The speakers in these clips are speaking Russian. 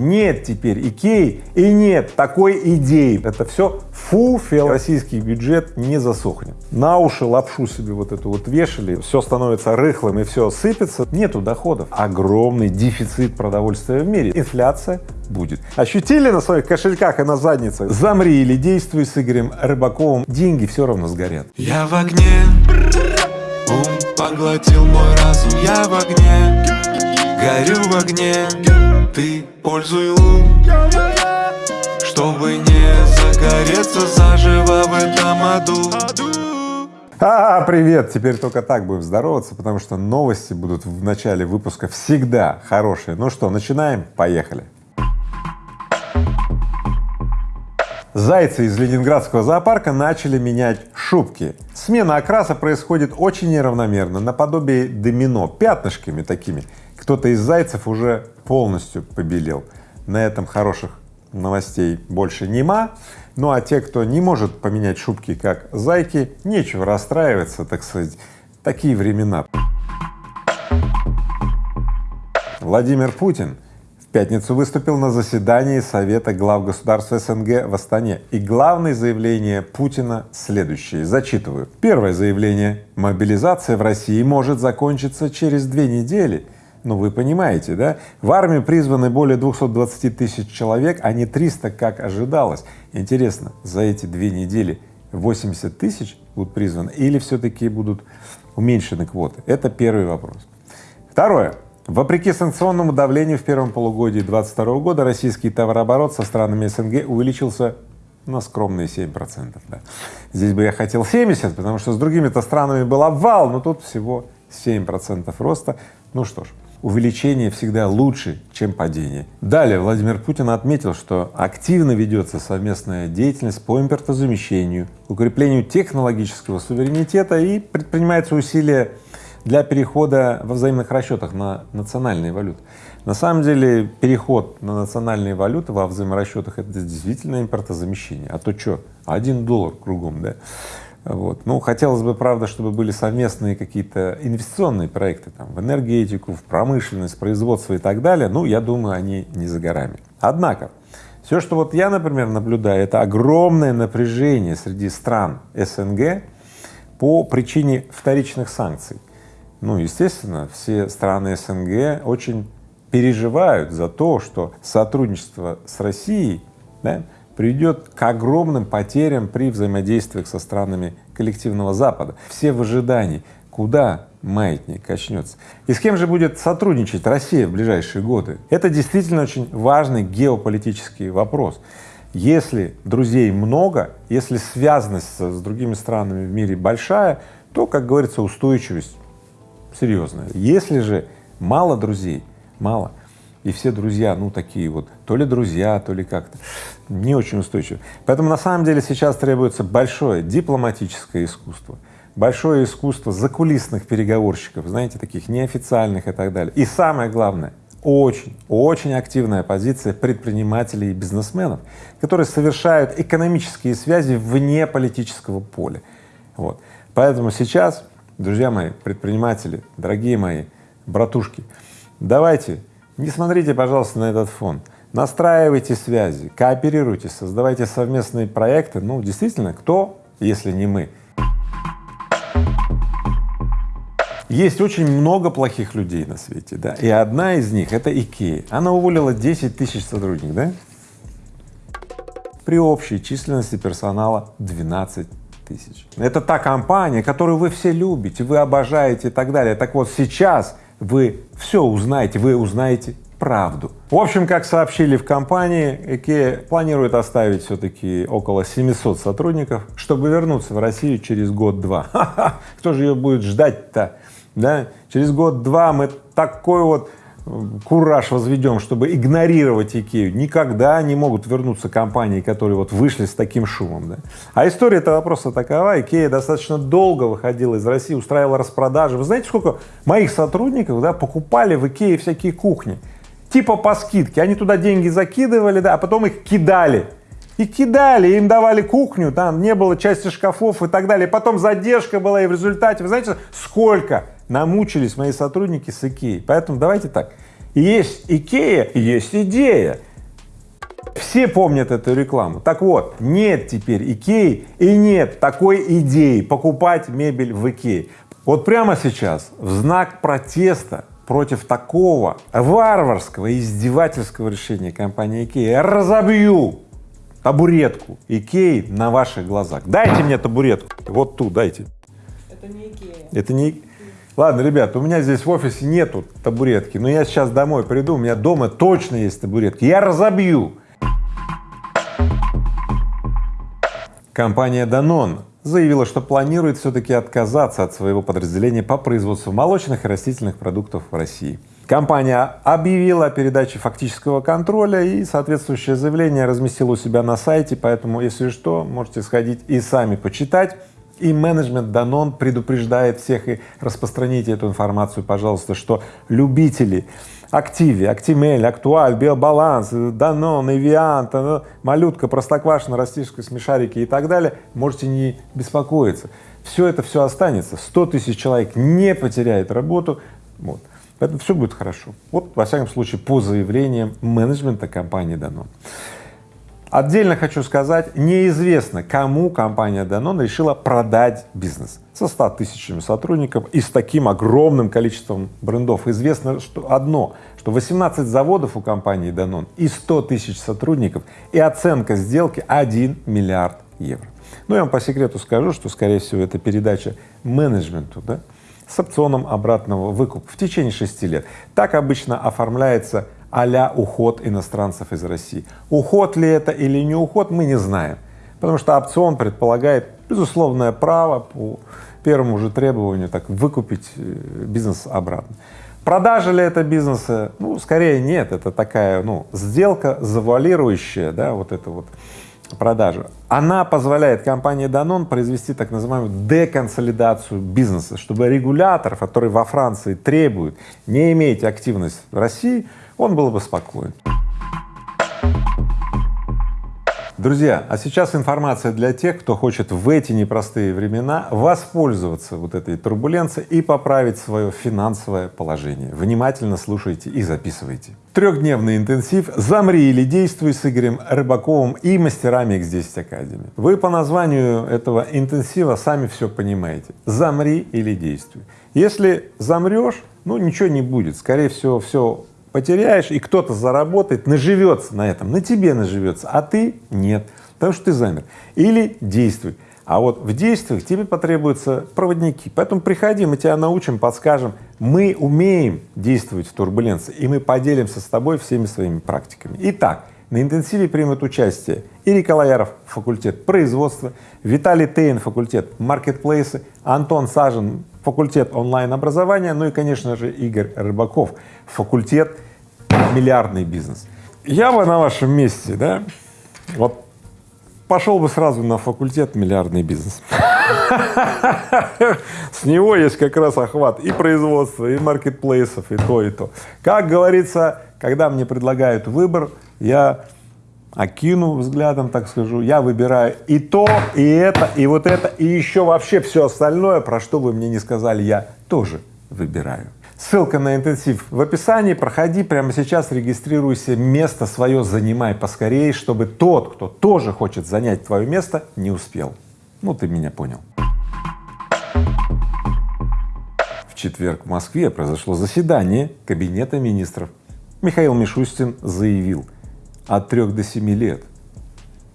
Нет теперь Икеи и нет такой идеи. Это все фуфел. Российский бюджет не засохнет. На уши лапшу себе вот эту вот вешали, все становится рыхлым и все сыпется. Нету доходов. Огромный дефицит продовольствия в мире. Инфляция будет. Ощутили на своих кошельках и на задницах? Замри или действуй с Игорем Рыбаковым. Деньги все равно сгорят. Я в огне, ум поглотил мой разум. Я в огне, горю в огне. Ты пользуй лун Чтобы не загореться заживо в этом аду А, привет! Теперь только так будем здороваться, потому что новости будут в начале выпуска всегда хорошие. Ну что, начинаем? Поехали! Зайцы из Ленинградского зоопарка начали менять шубки. Смена окраса происходит очень неравномерно, наподобие домино, пятнышками такими. Кто-то из зайцев уже полностью побелел. На этом хороших новостей больше нема. Ну а те, кто не может поменять шубки как зайки, нечего расстраиваться, так сказать, такие времена. Владимир Путин в пятницу выступил на заседании Совета глав государств СНГ в Астане. И главное заявление Путина следующее, зачитываю. Первое заявление. Мобилизация в России может закончиться через две недели ну, вы понимаете, да? В армию призваны более 220 тысяч человек, а не 300, как ожидалось. Интересно, за эти две недели 80 тысяч будут призваны или все-таки будут уменьшены квоты? Это первый вопрос. Второе. Вопреки санкционному давлению в первом полугодии 2022 года российский товарооборот со странами СНГ увеличился на скромные 7 процентов. Да. Здесь бы я хотел 70, потому что с другими-то странами был обвал, но тут всего 7 процентов роста. Ну что ж, увеличение всегда лучше, чем падение. Далее Владимир Путин отметил, что активно ведется совместная деятельность по импортозамещению, укреплению технологического суверенитета и предпринимаются усилия для перехода во взаимных расчетах на национальные валюты. На самом деле переход на национальные валюты во взаиморасчетах это действительно импортозамещение, а то что, один доллар кругом, да? Вот. Ну, хотелось бы, правда, чтобы были совместные какие-то инвестиционные проекты там, в энергетику, в промышленность, производство и так далее. Ну, я думаю, они не за горами. Однако, все, что вот я, например, наблюдаю, это огромное напряжение среди стран СНГ по причине вторичных санкций. Ну, естественно, все страны СНГ очень переживают за то, что сотрудничество с Россией да, приведет к огромным потерям при взаимодействиях со странами коллективного Запада. Все в ожидании, куда маятник качнется. И с кем же будет сотрудничать Россия в ближайшие годы? Это действительно очень важный геополитический вопрос. Если друзей много, если связанность с другими странами в мире большая, то, как говорится, устойчивость серьезная. Если же мало друзей, мало, и все друзья, ну, такие вот, то ли друзья, то ли как-то, не очень устойчивы. Поэтому на самом деле сейчас требуется большое дипломатическое искусство, большое искусство закулисных переговорщиков, знаете, таких неофициальных и так далее. И самое главное, очень, очень активная позиция предпринимателей и бизнесменов, которые совершают экономические связи вне политического поля. Вот. Поэтому сейчас, друзья мои, предприниматели, дорогие мои братушки, давайте не смотрите, пожалуйста, на этот фон. Настраивайте связи, кооперируйте, создавайте совместные проекты. Ну, действительно, кто, если не мы? Есть очень много плохих людей на свете, да, и одна из них — это Икея. Она уволила 10 тысяч сотрудников, да, при общей численности персонала 12 тысяч. Это та компания, которую вы все любите, вы обожаете и так далее. Так вот сейчас вы все узнаете, вы узнаете правду. В общем, как сообщили в компании, IKEA планирует оставить все-таки около 700 сотрудников, чтобы вернуться в Россию через год-два. Кто же ее будет ждать-то? Да? Через год-два мы такой вот кураж возведем, чтобы игнорировать Икею, никогда не могут вернуться компании, которые вот вышли с таким шумом. Да? А история этого вопроса такова, Икея достаточно долго выходила из России, устраивала распродажи. Вы знаете, сколько моих сотрудников да, покупали в Икее всякие кухни? Типа по скидке, они туда деньги закидывали, да, а потом их кидали. И кидали, им давали кухню, там не было части шкафов и так далее. Потом задержка была, и в результате, вы знаете, сколько намучились мои сотрудники с Икеей. Поэтому давайте так, Есть Икея, есть идея. Все помнят эту рекламу. Так вот, нет теперь Икеи и нет такой идеи покупать мебель в Икее. Вот прямо сейчас в знак протеста против такого варварского издевательского решения компании Икея я разобью табуретку Икеи на ваших глазах. Дайте мне табуретку, вот ту дайте. Это не Икея. Это не... Ладно, ребят, у меня здесь в офисе нету табуретки, но я сейчас домой приду, у меня дома точно есть табуретки, я разобью. Компания Danone заявила, что планирует все-таки отказаться от своего подразделения по производству молочных и растительных продуктов в России. Компания объявила о передаче фактического контроля и соответствующее заявление разместила у себя на сайте, поэтому, если что, можете сходить и сами почитать. И менеджмент Данон предупреждает всех и распространите эту информацию, пожалуйста, что любители Активе, Актимель, Актуаль, Биобаланс, Данон, Эвиант, Малютка, Простоквашино, Растишка, Смешарики и так далее, можете не беспокоиться. Все это все останется, 100 тысяч человек не потеряет работу, вот. Поэтому все будет хорошо. Вот, во всяком случае, по заявлениям менеджмента компании Данон. Отдельно хочу сказать, неизвестно, кому компания Danone решила продать бизнес со 100 тысячами сотрудников и с таким огромным количеством брендов. Известно что одно, что 18 заводов у компании Danone и 100 тысяч сотрудников и оценка сделки 1 миллиард евро. Ну, я вам по секрету скажу, что, скорее всего, это передача менеджменту, да, с опционом обратного выкупа в течение шести лет. Так обычно оформляется а уход иностранцев из России. Уход ли это или не уход, мы не знаем, потому что опцион предполагает безусловное право по первому же требованию так выкупить э, бизнес обратно. Продажа ли это бизнеса? Ну, скорее нет, это такая, ну, сделка завуалирующая, да, вот это вот продажу. Она позволяет компании Danone произвести так называемую деконсолидацию бизнеса, чтобы регулятор, который во Франции требует не иметь активность в России, он был бы спокоен. Друзья, а сейчас информация для тех, кто хочет в эти непростые времена воспользоваться вот этой турбуленцией и поправить свое финансовое положение. Внимательно слушайте и записывайте. Трехдневный интенсив «Замри или действуй» с Игорем Рыбаковым и мастерами X10 Academy. Вы по названию этого интенсива сами все понимаете. Замри или действуй. Если замрешь, ну ничего не будет, скорее всего, все потеряешь, и кто-то заработает, наживется на этом, на тебе наживется, а ты нет, потому что ты замер. Или действуй. А вот в действиях тебе потребуются проводники, поэтому приходи, мы тебя научим, подскажем. Мы умеем действовать в турбуленции, и мы поделимся с тобой всеми своими практиками. Итак, на интенсиве примут участие Ирик Алаяров, факультет производства, Виталий Тейн, факультет маркетплейсы, Антон Сажин, факультет онлайн-образования, ну и, конечно же, Игорь Рыбаков, факультет миллиардный бизнес. Я бы на вашем месте, да, вот пошел бы сразу на факультет миллиардный бизнес. С него есть как раз охват и производства, и маркетплейсов, и то, и то. Как говорится, когда мне предлагают выбор, я окину взглядом, так скажу, я выбираю и то, и это, и вот это, и еще вообще все остальное, про что вы мне не сказали, я тоже выбираю. Ссылка на интенсив в описании, проходи прямо сейчас, регистрируйся, место свое занимай поскорее, чтобы тот, кто тоже хочет занять твое место, не успел. Ну, ты меня понял. В четверг в Москве произошло заседание Кабинета министров. Михаил Мишустин заявил, от трех до семи лет.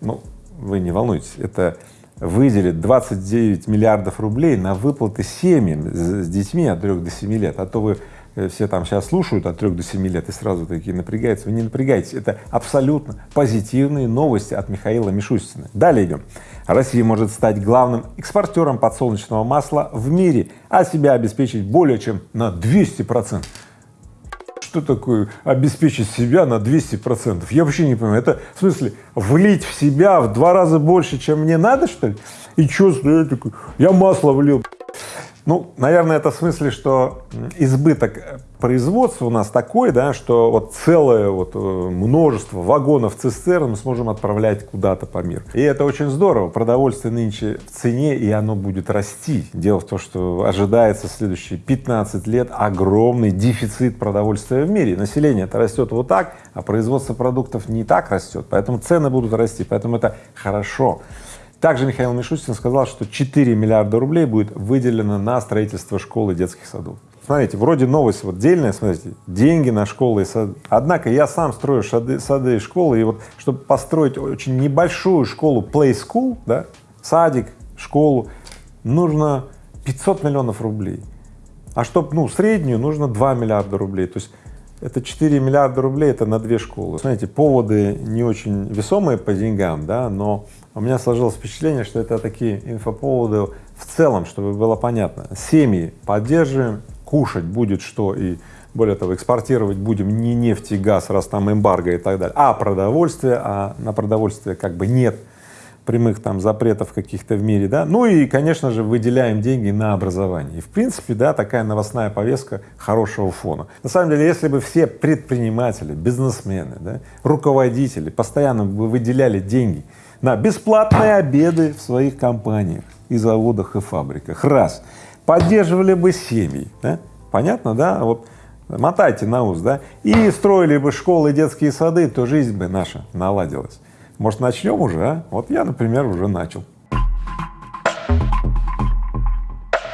Ну, вы не волнуйтесь, это выделит 29 миллиардов рублей на выплаты семьям с детьми от трех до семи лет, а то вы э, все там сейчас слушают от трех до семи лет и сразу такие напрягаются, вы не напрягайтесь, это абсолютно позитивные новости от Михаила Мишустина. Далее идем. Россия может стать главным экспортером подсолнечного масла в мире, а себя обеспечить более чем на 200 процентов что такое обеспечить себя на 200 процентов? Я вообще не понимаю. Это в смысле влить в себя в два раза больше, чем мне надо, что ли? И что, я такой, я масло влил. Ну, наверное, это в смысле, что избыток производства у нас такой, да, что вот целое вот э, множество вагонов цистерн мы сможем отправлять куда-то по миру. И это очень здорово. Продовольствие нынче в цене, и оно будет расти. Дело в том, что ожидается следующие 15 лет огромный дефицит продовольствия в мире. Население это растет вот так, а производство продуктов не так растет, поэтому цены будут расти, поэтому это хорошо. Также Михаил Мишустин сказал, что 4 миллиарда рублей будет выделено на строительство школ и детских садов. Смотрите, вроде новость вот дельная, смотрите, деньги на школы и сады. Однако я сам строю сады, сады и школы, и вот чтобы построить очень небольшую школу play school, да, садик, школу, нужно 500 миллионов рублей. А чтобы, ну, среднюю, нужно 2 миллиарда рублей. То есть это 4 миллиарда рублей, это на две школы. Знаете, поводы не очень весомые по деньгам, да, но у меня сложилось впечатление, что это такие инфоповоды в целом, чтобы было понятно. Семьи поддерживаем, кушать будет что и более того, экспортировать будем не нефть и газ, раз там эмбарго и так далее, а продовольствие, а на продовольствие как бы нет прямых там запретов каких-то в мире, да, ну и, конечно же, выделяем деньги на образование. И, в принципе, да, такая новостная повестка хорошего фона. На самом деле, если бы все предприниматели, бизнесмены, да, руководители постоянно бы выделяли деньги на бесплатные обеды в своих компаниях и заводах и фабриках, раз, поддерживали бы семьи, да, понятно, да, вот мотайте на ус, да, и строили бы школы, детские сады, то жизнь бы наша наладилась. Может, начнем уже, а? Вот я, например, уже начал.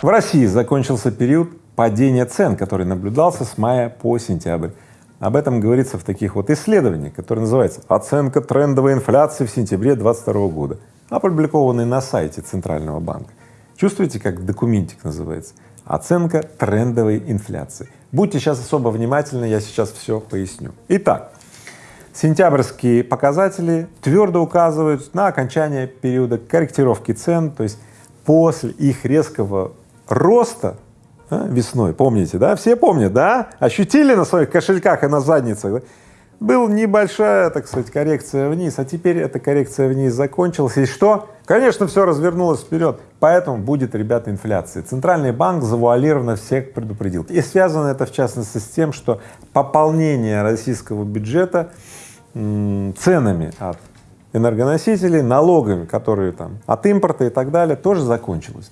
В России закончился период падения цен, который наблюдался с мая по сентябрь. Об этом говорится в таких вот исследованиях, которые называются «Оценка трендовой инфляции в сентябре 2022 года», опубликованные на сайте Центрального банка. Чувствуете, как документик называется? Оценка трендовой инфляции. Будьте сейчас особо внимательны, я сейчас все поясню. Итак, Сентябрьские показатели твердо указывают на окончание периода корректировки цен, то есть после их резкого роста а, весной, помните, да? Все помнят, да? Ощутили на своих кошельках и на задницах, да? Была небольшая, так сказать, коррекция вниз, а теперь эта коррекция вниз закончилась, и что? Конечно, все развернулось вперед, поэтому будет, ребята, инфляция. Центральный банк завуалированно всех предупредил. И связано это, в частности, с тем, что пополнение российского бюджета ценами от энергоносителей, налогами, которые там от импорта и так далее, тоже закончилось.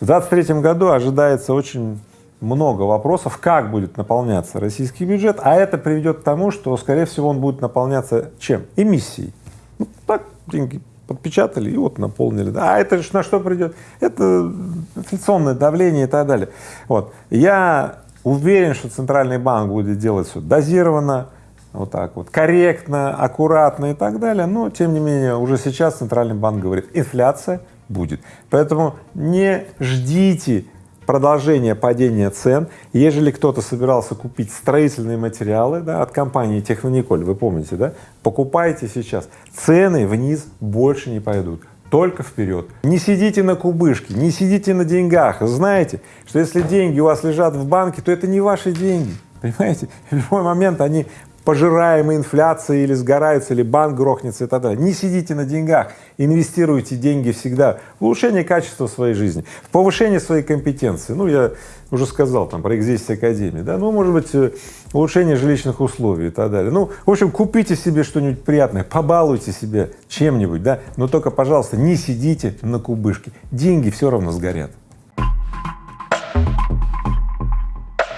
В 2023 году ожидается очень много вопросов, как будет наполняться российский бюджет, а это приведет к тому, что, скорее всего, он будет наполняться чем? Эмиссией. Ну, так, деньги подпечатали и вот наполнили. А это же на что придет? Это инфляционное давление и так далее. Вот. Я уверен, что Центральный банк будет делать все дозированно, вот так вот, корректно, аккуратно и так далее, но тем не менее уже сейчас Центральный банк говорит, инфляция будет. Поэтому не ждите продолжения падения цен. Ежели кто-то собирался купить строительные материалы да, от компании Технониколь, вы помните, да, покупайте сейчас, цены вниз больше не пойдут только вперед. Не сидите на кубышке, не сидите на деньгах. Знаете, что если деньги у вас лежат в банке, то это не ваши деньги. Понимаете? В любой момент они пожираемой инфляцией или сгораются, или банк грохнется и так далее. Не сидите на деньгах, инвестируйте деньги всегда в улучшение качества своей жизни, в повышение своей компетенции. Ну, я уже сказал там про Экзистис Академии, да, ну, может быть, э, улучшение жилищных условий и так далее. Ну, в общем, купите себе что-нибудь приятное, побалуйте себя чем-нибудь, да, но только, пожалуйста, не сидите на кубышке, деньги все равно сгорят.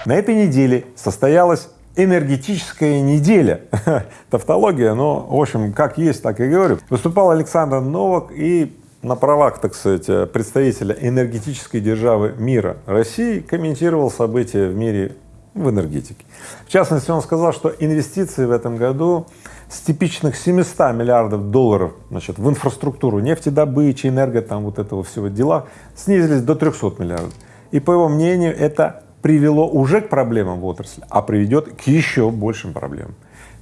На этой неделе состоялась энергетическая неделя. Тавтология, но, в общем, как есть, так и говорю. Выступал Александр Новак и на правах, так сказать, представителя энергетической державы мира России комментировал события в мире в энергетике. В частности, он сказал, что инвестиции в этом году с типичных 700 миллиардов долларов значит, в инфраструктуру нефтедобычи, энерго, там вот этого всего дела снизились до 300 миллиардов. И по его мнению, это привело уже к проблемам в отрасли, а приведет к еще большим проблемам.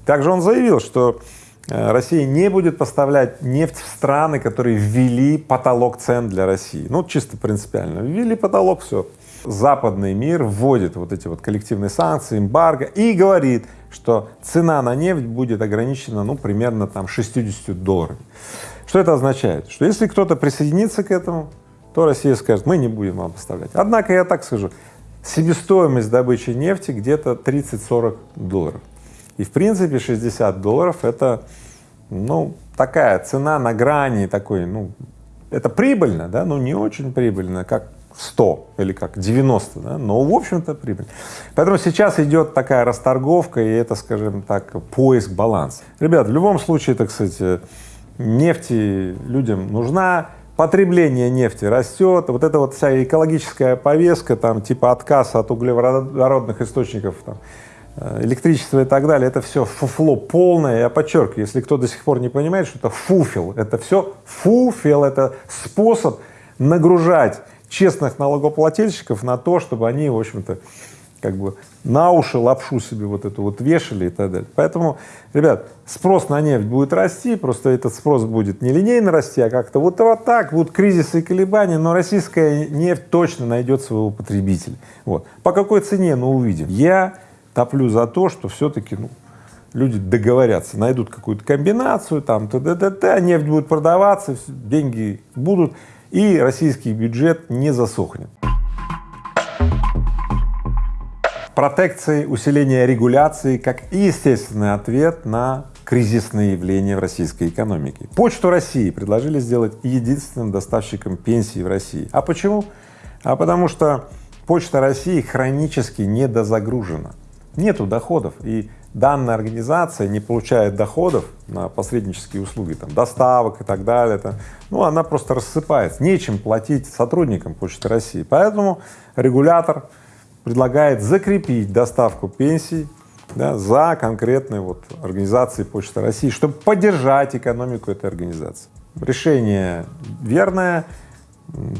Также он заявил, что э, Россия не будет поставлять нефть в страны, которые ввели потолок цен для России. Ну, чисто принципиально. Ввели потолок, все. Западный мир вводит вот эти вот коллективные санкции, эмбарго и говорит, что цена на нефть будет ограничена, ну, примерно там 60 долларов. Что это означает? Что если кто-то присоединится к этому, то Россия скажет, мы не будем вам поставлять. Однако я так скажу, себестоимость добычи нефти где-то 30-40 долларов. И в принципе 60 долларов это, ну, такая цена на грани такой, ну, это прибыльно, да, но не очень прибыльно, как 100 или как 90, да, но в общем-то прибыль. Поэтому сейчас идет такая расторговка и это, скажем так, поиск баланса. Ребят, в любом случае, так сказать, нефти людям нужна, потребление нефти растет, вот эта вот вся экологическая повестка, там, типа отказ от углеводородных источников, там, э, электричество и так далее, это все фуфло полное, я подчеркиваю, если кто до сих пор не понимает, что это фуфел, это все фуфел, это способ нагружать честных налогоплательщиков на то, чтобы они, в общем-то, как бы на уши лапшу себе вот эту вот вешали и так далее. Поэтому, ребят, спрос на нефть будет расти, просто этот спрос будет не линейно расти, а как-то вот, вот так, будут кризисы и колебания, но российская нефть точно найдет своего потребителя. Вот. По какой цене, ну, увидим. Я топлю за то, что все-таки, ну, люди договорятся, найдут какую-то комбинацию, там, т.д. нефть будет продаваться, деньги будут, и российский бюджет не засохнет протекции, усиление регуляции как естественный ответ на кризисные явления в российской экономике. Почту России предложили сделать единственным доставщиком пенсии в России. А почему? А потому что Почта России хронически недозагружена, нету доходов, и данная организация не получает доходов на посреднические услуги, там, доставок и так далее, это, ну, она просто рассыпается, нечем платить сотрудникам Почты России. Поэтому регулятор предлагает закрепить доставку пенсий да, за конкретной вот организацией Почты России, чтобы поддержать экономику этой организации. Решение верное,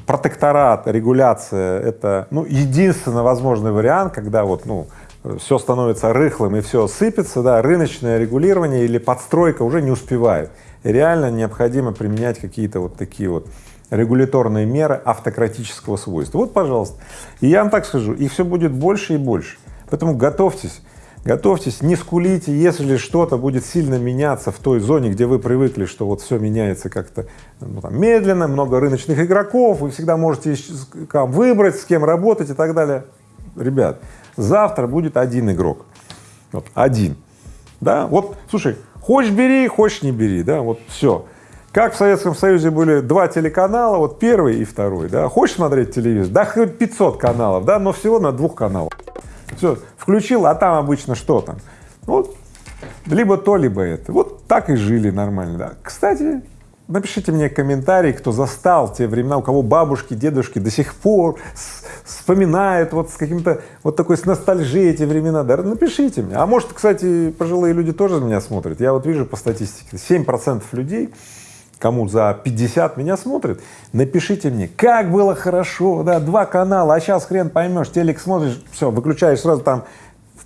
протекторат, регуляция — это ну, единственно возможный вариант, когда вот, ну, все становится рыхлым и все сыпется, да, рыночное регулирование или подстройка уже не успевает. Реально необходимо применять какие-то вот такие вот регуляторные меры автократического свойства. Вот, пожалуйста. И я вам так скажу, их все будет больше и больше. Поэтому готовьтесь, готовьтесь, не скулите, если что-то будет сильно меняться в той зоне, где вы привыкли, что вот все меняется как-то ну, медленно, много рыночных игроков, вы всегда можете там, выбрать, с кем работать и так далее. Ребят, завтра будет один игрок, вот, один, да, вот, слушай, хочешь бери, хочешь не бери, да, вот все. Как в Советском Союзе были два телеканала, вот первый и второй, да, хочешь смотреть телевизор, да хоть 500 каналов, да, но всего на двух каналах. Все, включил, а там обычно что там? Вот, либо то, либо это. Вот так и жили нормально, да. Кстати, напишите мне комментарий, кто застал те времена, у кого бабушки, дедушки до сих пор вспоминают вот с каким-то, вот такой с ностальжией эти времена, да, напишите мне. А может, кстати, пожилые люди тоже меня смотрят. Я вот вижу по статистике, 7 процентов людей кому за 50 меня смотрит, напишите мне, как было хорошо, да, два канала, а сейчас хрен поймешь, телек смотришь, все, выключаешь сразу там,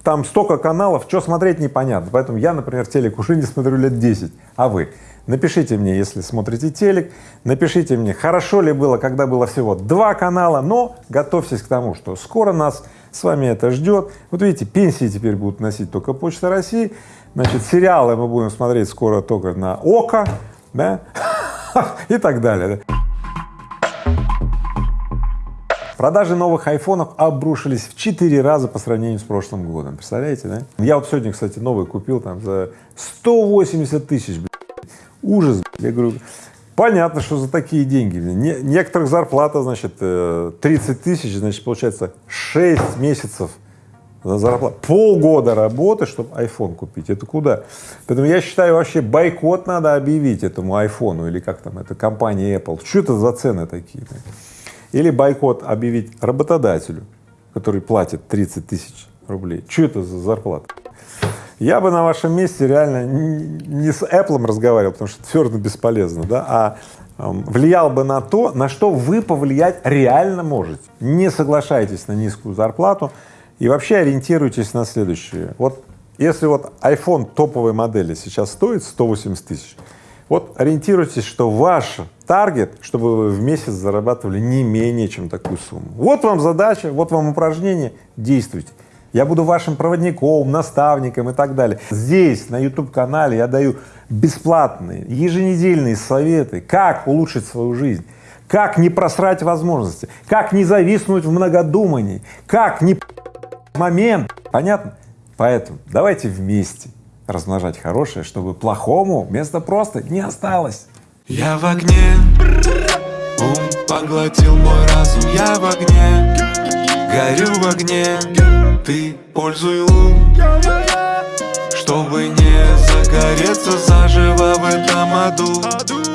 там столько каналов, что смотреть непонятно, поэтому я, например, телек уже не смотрю лет 10, а вы? Напишите мне, если смотрите телек, напишите мне, хорошо ли было, когда было всего два канала, но готовьтесь к тому, что скоро нас с вами это ждет. Вот видите, пенсии теперь будут носить только Почта России, значит, сериалы мы будем смотреть скоро только на ОКО, да, и так далее. Продажи новых айфонов обрушились в 4 раза по сравнению с прошлым годом. Представляете, да? Я вот сегодня, кстати, новый купил там за 180 тысяч, ужас. Я говорю, понятно, что за такие деньги. Не, некоторых зарплата, значит, 30 э, тысяч, значит, получается 6 месяцев за зарплату, полгода работы, чтобы iPhone купить, это куда? Поэтому я считаю, вообще бойкот надо объявить этому айфону или как там, это компания Apple, что это за цены такие? Или бойкот объявить работодателю, который платит 30 тысяч рублей, что это за зарплата? Я бы на вашем месте реально не с Apple разговаривал, потому что это бесполезно, да, а влиял бы на то, на что вы повлиять реально можете. Не соглашайтесь на низкую зарплату, и вообще ориентируйтесь на следующее. Вот если вот iPhone топовой модели сейчас стоит 180 тысяч, вот ориентируйтесь, что ваш таргет, чтобы вы в месяц зарабатывали не менее чем такую сумму. Вот вам задача, вот вам упражнение, действуйте. Я буду вашим проводником, наставником и так далее. Здесь, на YouTube-канале я даю бесплатные, еженедельные советы, как улучшить свою жизнь, как не просрать возможности, как не зависнуть в многодумании, как не момент, понятно? Поэтому давайте вместе размножать хорошее, чтобы плохому места просто не осталось. Я в огне, ум поглотил мой разум, я в огне, горю в огне, ты пользуй ум, чтобы не загореться заживо в этом